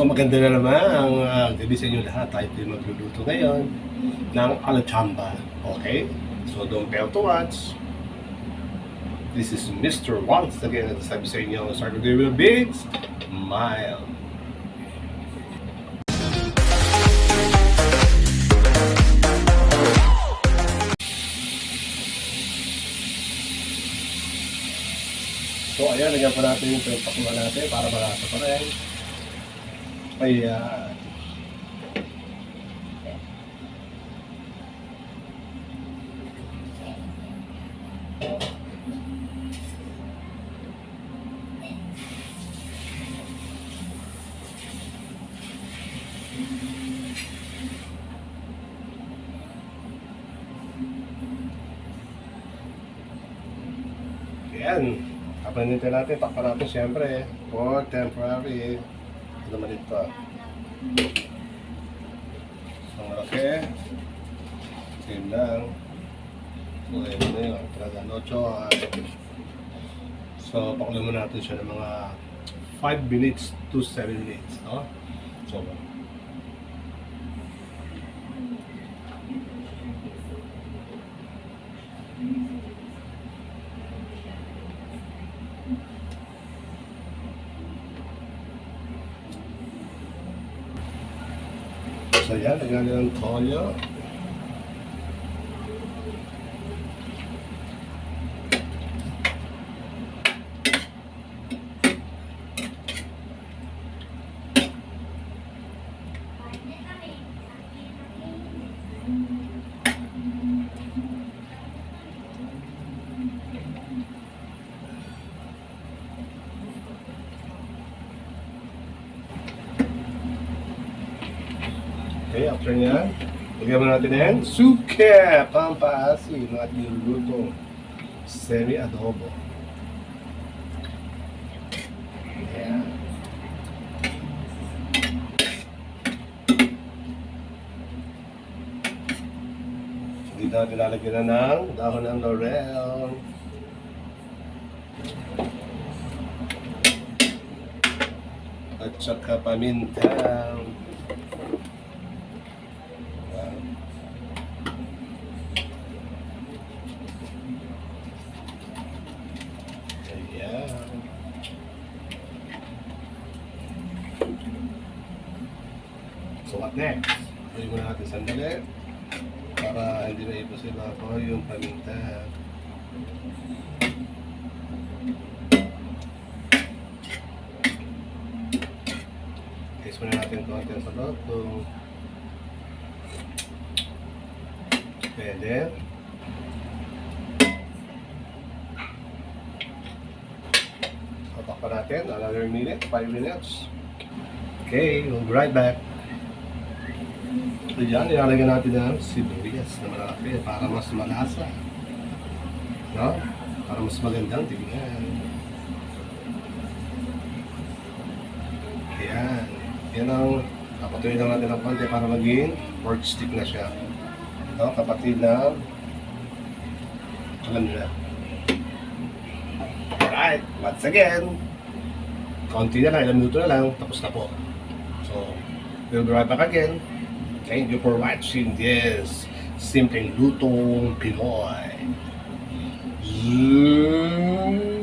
So maganda na naman ang uh, gabi sa inyo lahat. Tayo po magluluto ngayon ng alachamba. Okay? So don't fail to watch. This is Mr. Once again. At sabi sa inyo, start with the big smile. So ayan, lagyan pa natin yung pinagpakuha natin para malasa pa rin. Ayan. Ayan. Kapanitin natin, takpan natin siyempre for temporary. Ito naman ito. So, malaki. Same lang. So, ayun na yun. Talaga, no choice. So, pakulo mo natin siya ng mga 5 minutes to 7 minutes. No? So, So yan, lagyan natin Okay, after nyan, lagyan mo natin yan. Suke! Pampaasin ng ating nilulutong semi-adobo. Ayan. Hindi natin lalagyan na ng dahon ng laurel. At saka paminta. Ayan. Ayan. So what next? Pwede mo natin sandali para hindi na ipo sila ako yung paminta. Taste muna natin konti sa loto. Pwede. Tapak pa natin. Another minute. 5 minutes. Okay, we'll be right back. So yan, nilalagyan natin ng sibuyas na malaki para mas malasa. No? Para mas magandang tignan. Ayan. Yan ang kapatuloy lang natin ng konti para maging pork stick na siya. No, kapatid na alam na. Alright, once again, konti na lang, ilang minuto na lang, tapos na po. So, we'll be right back again. Thank you for watching this Simple Lutong Pinoy. Zoom.